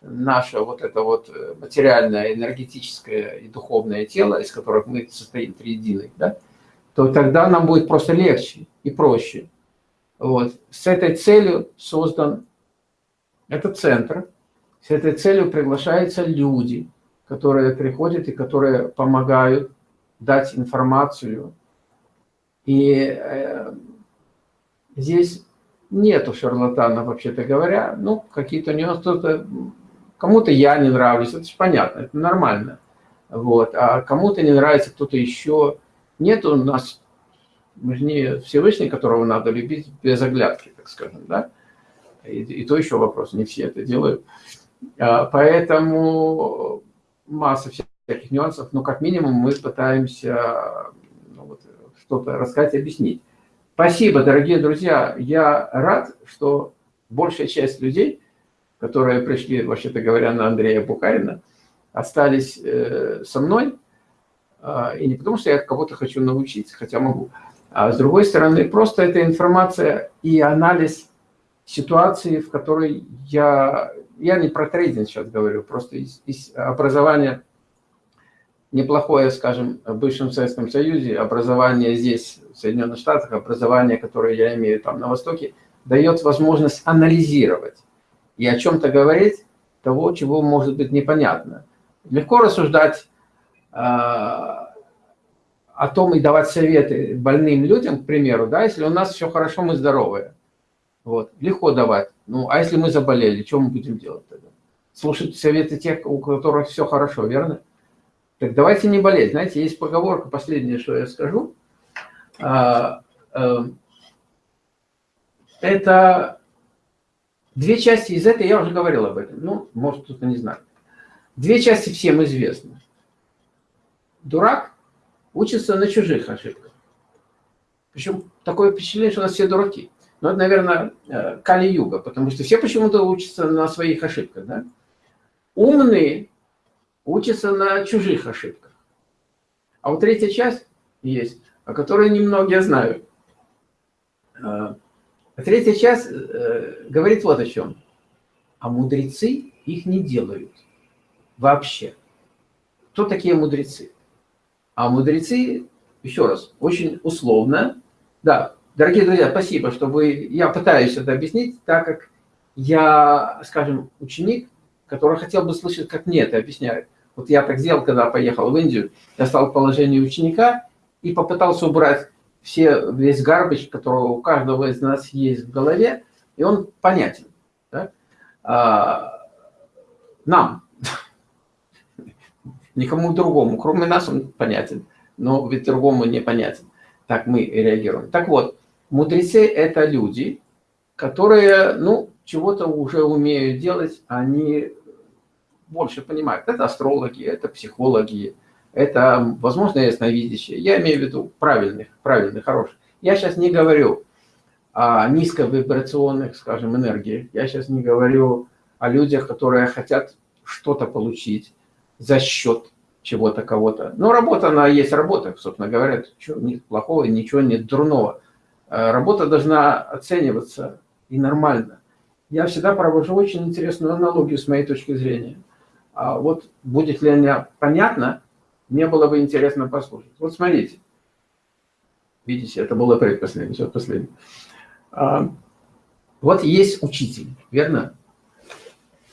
наше вот это вот э, материальное, энергетическое и духовное тело, из которых мы состоим триединый, да, то тогда нам будет просто легче и проще. Вот. С этой целью создан этот центр, с этой целью приглашаются люди, которые приходят и которые помогают дать информацию. И э, здесь нету шарлатана, вообще-то говоря. Ну, какие-то нюансы, Кому-то я не нравлюсь, это же понятно, это нормально. Вот. А кому-то не нравится кто-то еще. Нет у нас, мы же не Всевышний, которого надо любить без оглядки, так скажем, да? И, и то еще вопрос, не все это делают. А, поэтому масса всяких нюансов, но как минимум мы пытаемся ну, вот, что-то рассказать, объяснить. Спасибо, дорогие друзья. Я рад, что большая часть людей которые пришли, вообще-то говоря, на Андрея Бухарина, остались э, со мной. А, и не потому, что я кого-то хочу научить, хотя могу. А с другой стороны, просто это информация и анализ ситуации, в которой я... Я не про трейдинг сейчас говорю, просто из, из образования неплохое, скажем, в бывшем Советском Союзе, образование здесь, в Соединенных Штатах, образование, которое я имею там на Востоке, дает возможность анализировать и о чем-то говорить того, чего может быть непонятно. Легко рассуждать э, о том и давать советы больным людям, к примеру, да, если у нас все хорошо, мы здоровые. Вот, легко давать. Ну, а если мы заболели, что мы будем делать тогда? Слушать советы тех, у которых все хорошо, верно? Так давайте не болеть. Знаете, есть поговорка, последнее, что я скажу. А, э, это Две части из этой, я уже говорил об этом, ну, может, кто-то не знает. Две части всем известны. Дурак учится на чужих ошибках. Причем такое впечатление, что у нас все дураки. Ну, это, наверное, э, Кали-юга, потому что все почему-то учатся на своих ошибках. Да? Умные учатся на чужих ошибках. А вот третья часть есть, о которой немногие знают. А третья часть э, говорит вот о чем. А мудрецы их не делают вообще. Кто такие мудрецы? А мудрецы, еще раз, очень условно, да, дорогие друзья, спасибо, что вы, я пытаюсь это объяснить, так как я, скажем, ученик, который хотел бы слышать, как мне это объясняют. Вот я так сделал, когда поехал в Индию, я стал в положении ученика и попытался убрать все, весь гарбич, который у каждого из нас есть в голове, и он понятен. Да? А, нам, [laughs] никому другому, кроме нас он понятен, но ведь другому непонятен. Так мы реагируем. Так вот, мудрецы – это люди, которые, ну, чего-то уже умеют делать, они больше понимают. Это астрологи, это психологи, это, возможно, ясновидящие. Я имею в виду правильных, правильных, хороших. Я сейчас не говорю о низковибрационных, скажем, энергиях. Я сейчас не говорю о людях, которые хотят что-то получить за счет чего-то, кого-то. Но работа, она есть работа, собственно говоря. Ничего нет плохого, ничего нет дурного. Э, работа должна оцениваться и нормально. Я всегда провожу очень интересную аналогию с моей точки зрения. А вот будет ли она понятна, мне было бы интересно послушать. Вот смотрите. Видите, это было предпоследнее, все последнее. А, вот есть учитель, верно?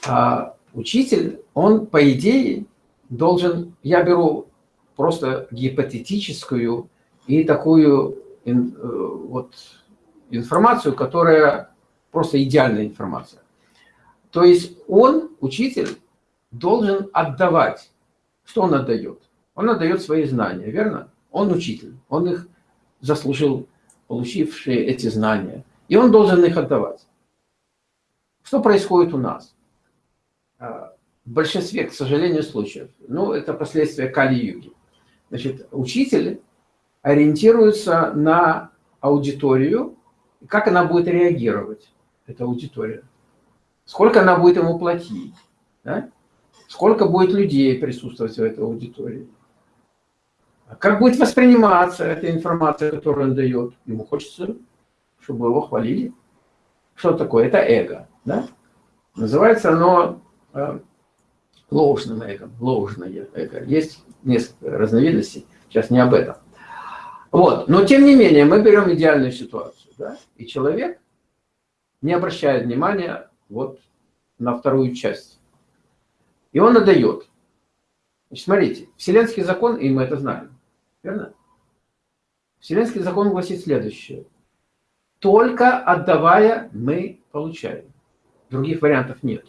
А учитель, он, по идее, должен... Я беру просто гипотетическую и такую э, вот информацию, которая просто идеальная информация. То есть он, учитель, должен отдавать. Что он отдает? Он отдает свои знания, верно? Он учитель, он их заслужил, получившие эти знания. И он должен их отдавать. Что происходит у нас? А, в большинстве, к сожалению, случаев, ну, это последствия Кали-юги. Значит, учитель ориентируется на аудиторию, как она будет реагировать, эта аудитория. Сколько она будет ему платить, да? Сколько будет людей присутствовать в этой аудитории. Как будет восприниматься эта информация, которую он дает? Ему хочется, чтобы его хвалили. Что такое? Это эго. Да? Называется оно э, ложным эго, ложное эго. Есть несколько разновидностей, сейчас не об этом. Вот. Но тем не менее, мы берем идеальную ситуацию. Да? И человек не обращает внимания вот на вторую часть. И он отдает. Значит, смотрите, вселенский закон, и мы это знаем, Верно? Вселенский закон гласит следующее. Только отдавая, мы получаем. Других вариантов нет.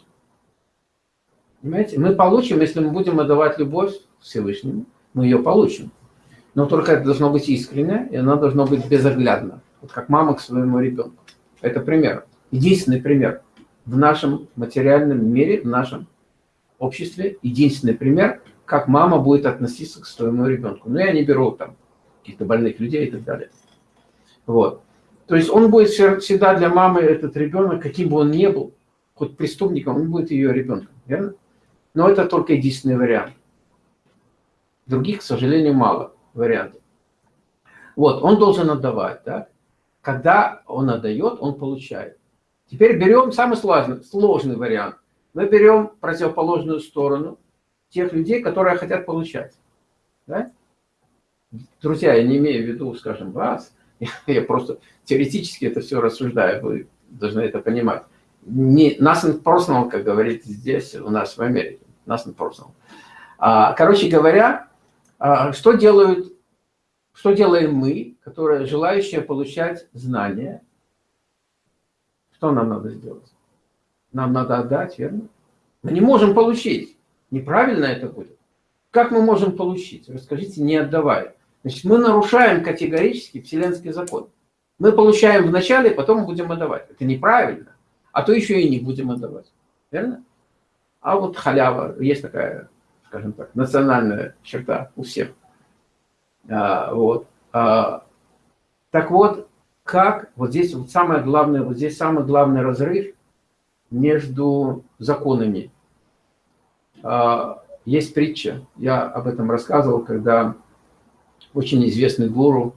Понимаете? Мы получим, если мы будем отдавать любовь Всевышнему, мы ее получим. Но только это должно быть искренне, и она должно быть безоглядно. Вот как мама к своему ребенку. Это пример. Единственный пример. В нашем материальном мире, в нашем обществе, единственный пример, как мама будет относиться к своему ребенку. Но я не беру там каких-то больных людей и так далее. Вот. То есть он будет всегда для мамы, этот ребенок, каким бы он ни был, хоть преступником, он будет ее ребенком. Верно? Но это только единственный вариант. Других, к сожалению, мало вариантов. Вот, он должен отдавать, да? Когда он отдает, он получает. Теперь берем самый сложный, сложный вариант. Мы берем противоположную сторону – тех людей, которые хотят получать. Да? Друзья, я не имею в виду, скажем, вас, [laughs] я просто теоретически это все рассуждаю, вы должны это понимать. Не, nothing personal, как говорит здесь, у нас в Америке. Nothing personal. А, короче говоря, а, что делают, что делаем мы, которые желающие получать знания? Что нам надо сделать? Нам надо отдать, верно? Мы не можем получить. Неправильно это будет. Как мы можем получить? Расскажите, не отдавая. Значит, мы нарушаем категорически вселенский закон. Мы получаем вначале, потом будем отдавать. Это неправильно. А то еще и не будем отдавать. Верно? А вот халява, есть такая, скажем так, национальная черта у всех. А, вот. А, Так вот, как, вот здесь вот самое главное, вот здесь самый главный разрыв между законами. А, есть притча, я об этом рассказывал, когда очень известный гуру,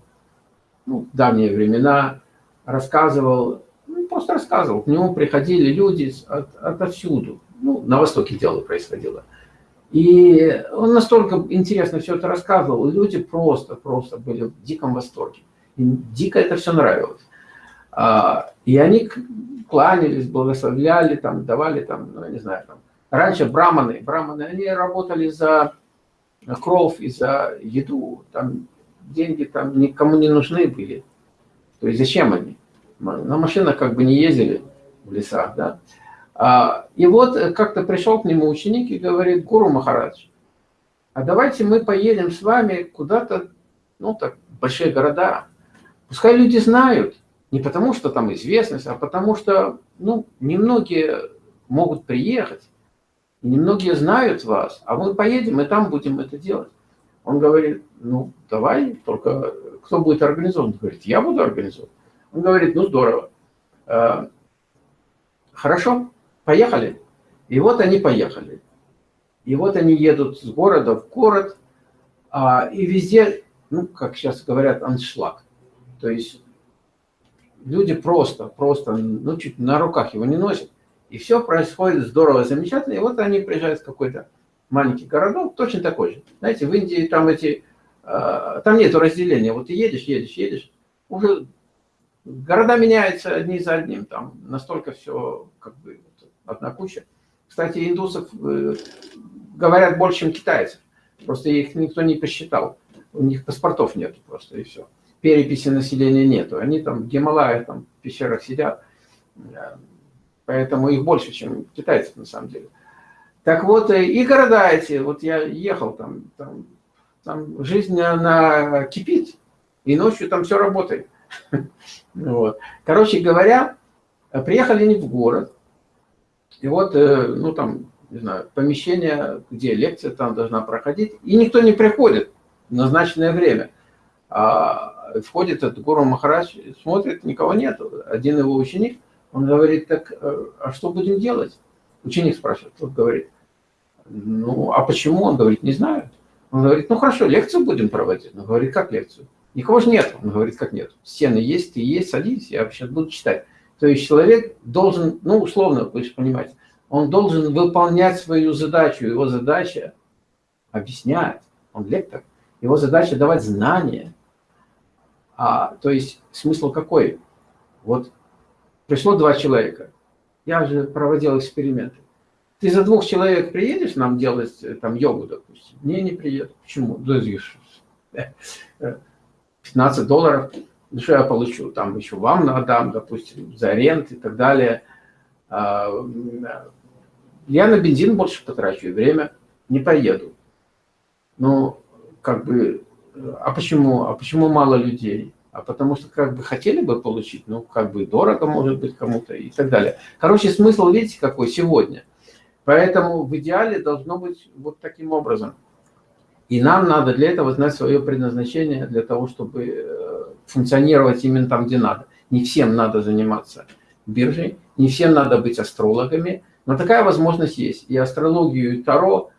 ну, в давние времена, рассказывал, ну, просто рассказывал, к нему приходили люди от, отовсюду, ну, на Востоке дело происходило. И он настолько интересно все это рассказывал, люди просто-просто были в диком восторге. Им дико это все нравилось. А, и они кланялись, благословляли, там, давали, там, ну, я не знаю, там. Раньше браманы, браманы, они работали за кровь и за еду. Там деньги там никому не нужны были. То есть зачем они? На машинах как бы не ездили в лесах, да. А, и вот как-то пришел к нему ученик и говорит, Гуру Махарадж, а давайте мы поедем с вами куда-то, ну так, большие города. Пускай люди знают, не потому что там известность, а потому что, ну, немногие могут приехать, немногие знают вас, а мы поедем и там будем это делать. Он говорит, ну, давай, только кто будет организован? Он говорит, я буду организован. Он говорит, ну, здорово. «Э, хорошо, поехали. И вот они поехали. И вот они едут с города в город, а, и везде, ну, как сейчас говорят, аншлаг. То есть люди просто, просто, ну, чуть на руках его не носят. И все происходит здорово, замечательно. И вот они приезжают в какой-то маленький городок, точно такой же. Знаете, в Индии там эти, э, там нету разделения. Вот ты едешь, едешь, едешь, уже города меняются одни за одним. Там настолько все, как бы, одна куча. Кстати, индусов э, говорят больше, чем китайцев. Просто их никто не посчитал. У них паспортов нету просто, и все переписи населения нету. Они там в Гималаях, там в пещерах сидят, поэтому их больше, чем китайцев на самом деле. Так вот, э, и города эти, вот я ехал там, там, там жизнь она кипит, и ночью там все работает. [laughs] Вот. Короче говоря, приехали они в город, и вот, э, ну там, не знаю, помещение, где лекция там должна проходить, и никто не приходит в назначенное время. А входит этот Гуру Махарадж, смотрит, никого нет. Один его ученик, он говорит, так, э, а что будем делать? Ученик спрашивает, тот говорит, ну, а почему? Он говорит, не знаю. Он говорит, ну хорошо, лекцию будем проводить. Он говорит, как лекцию? Никого же нет. Он говорит, как нет? Стены есть, ты есть, садись, я сейчас буду читать. То есть человек должен, ну, условно, вы понимаете, он должен выполнять свою задачу. Его задача объяснять. Он лектор. Его задача давать знания. А, то есть смысл какой? Вот пришло два человека. Я же проводил эксперименты. Ты за двух человек приедешь нам делать э, там йогу, допустим? Не, не приеду. Почему? Да, 15 долларов. Ну, что я получу? Там еще вам надам, допустим, за рент и так далее. А, я на бензин больше потрачу и время. Не поеду. Ну, как бы а почему? А почему мало людей? А потому что как бы хотели бы получить, ну как бы дорого может быть кому-то и так далее. Короче, смысл видите какой сегодня. Поэтому в идеале должно быть вот таким образом. И нам надо для этого знать свое предназначение, для того, чтобы э, функционировать именно там, где надо. Не всем надо заниматься биржей, не всем надо быть астрологами, но такая возможность есть. И астрологию, и Таро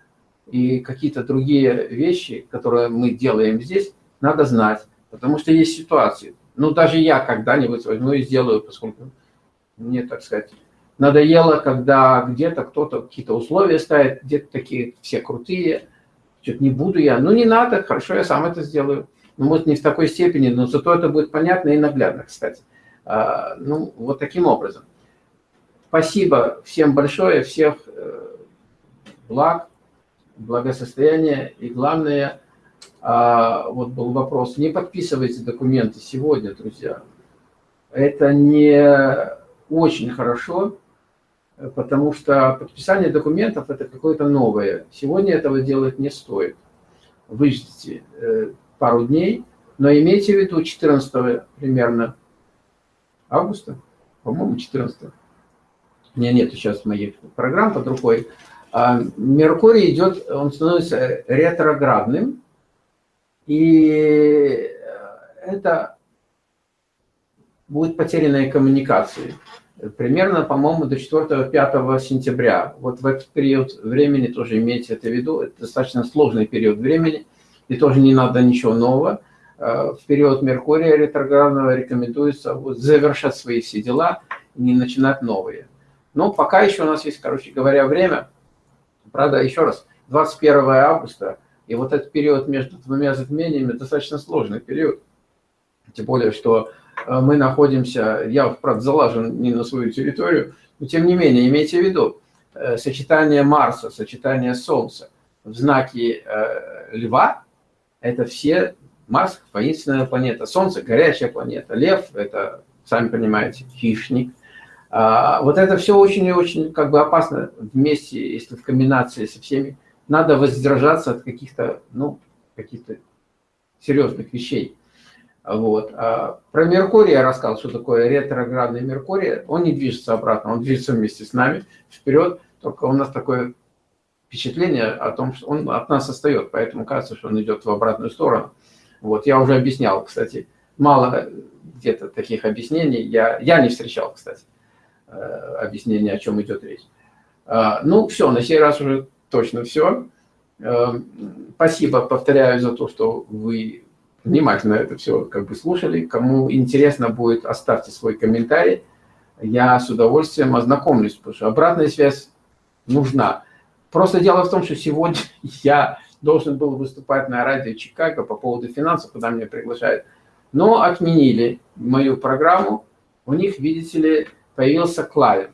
и какие-то другие вещи, которые мы делаем здесь, надо знать, потому что есть ситуации. Ну, даже я когда-нибудь возьму и сделаю, поскольку мне, так сказать, надоело, когда где-то кто-то какие-то условия ставит, где-то такие все крутые, что-то не буду я. Ну, не надо, хорошо, я сам это сделаю. Ну, может, не в такой степени, но зато это будет понятно и наглядно, кстати. А, ну, вот таким образом. Спасибо всем большое, всех э, благ благосостояние. И главное, а, вот был вопрос, не подписывайте документы сегодня, друзья. Это не очень хорошо, потому что подписание документов – это какое-то новое. Сегодня этого делать не стоит. Выждите э, пару дней, но имейте в виду 14 примерно августа, по-моему, 14 у меня нет сейчас моих программ под рукой, Меркурий идет, он становится ретроградным, и это будут потерянные коммуникации. Примерно, по-моему, до 4-5 сентября. Вот в этот период времени тоже имейте это в виду. Это достаточно сложный период времени, и тоже не надо ничего нового. Э, в период Меркурия ретроградного рекомендуется вот завершать свои все дела, не начинать новые. Но пока еще у нас есть, короче говоря, время. Правда, еще раз, 21 августа, и вот этот период между двумя затмениями достаточно сложный период. Тем более, что э, мы находимся, я, правда, залажен не на свою территорию, но тем не менее, имейте в виду, э, сочетание Марса, сочетание Солнца в знаке э, Льва, это все Марс – воинственная планета, Солнце – горячая планета, Лев – это, сами понимаете, хищник. А, вот это все очень и очень как бы опасно вместе, если в комбинации со всеми. Надо воздержаться от каких-то, ну, каких-то серьезных вещей. Вот. А про Меркурий я рассказал, что такое ретроградный Меркурий. Он не движется обратно, он движется вместе с нами вперед. Только у нас такое впечатление о том, что он от нас остается, поэтому кажется, что он идет в обратную сторону. Вот, я уже объяснял, кстати, мало где-то таких объяснений, я, я не встречал, кстати, э, объяснения, о чем идет речь. А, ну, все, на сей раз уже точно все. Э, спасибо, повторяю, за то, что вы внимательно это все как бы слушали. Кому интересно будет, оставьте свой комментарий. Я с удовольствием ознакомлюсь, потому что обратная связь нужна. Просто дело в том, что сегодня [laughs] я должен был выступать на радио Чикаго по поводу финансов, куда меня приглашают. Но отменили мою программу. У них, видите ли, появился клиент.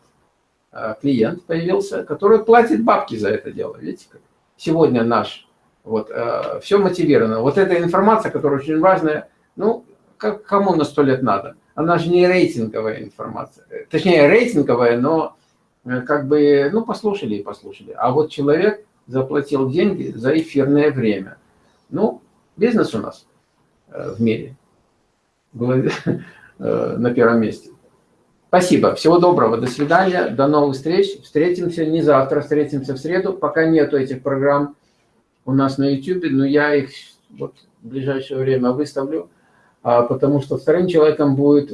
Э, клиент появился, который платит бабки за это дело. Видите, как? Сегодня наш. Вот, э, все мотивировано. Вот эта информация, которая очень важная, ну, как, кому на сто лет надо? Она же не рейтинговая информация. Точнее, рейтинговая, но э, как бы, ну, послушали и послушали. А вот человек заплатил деньги за эфирное время. Ну, бизнес у нас э, в мире был [laughs] э, на первом месте. Спасибо, всего доброго, до свидания, до новых встреч. Встретимся не завтра, встретимся в среду. Пока нету этих программ у нас на YouTube, но я их вот в ближайшее время выставлю, а, потому что вторым человеком будет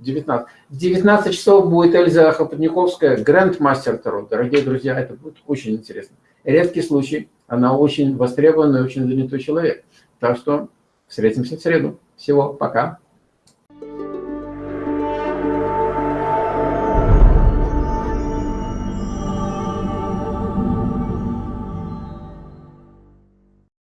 19. В 19 часов будет Эльза Хопотниковская, гранд-мастер Таро. Дорогие друзья, это будет очень интересно. Редкий случай, она очень востребованный, очень занятой человек. Так что встретимся в среду. Всего, пока.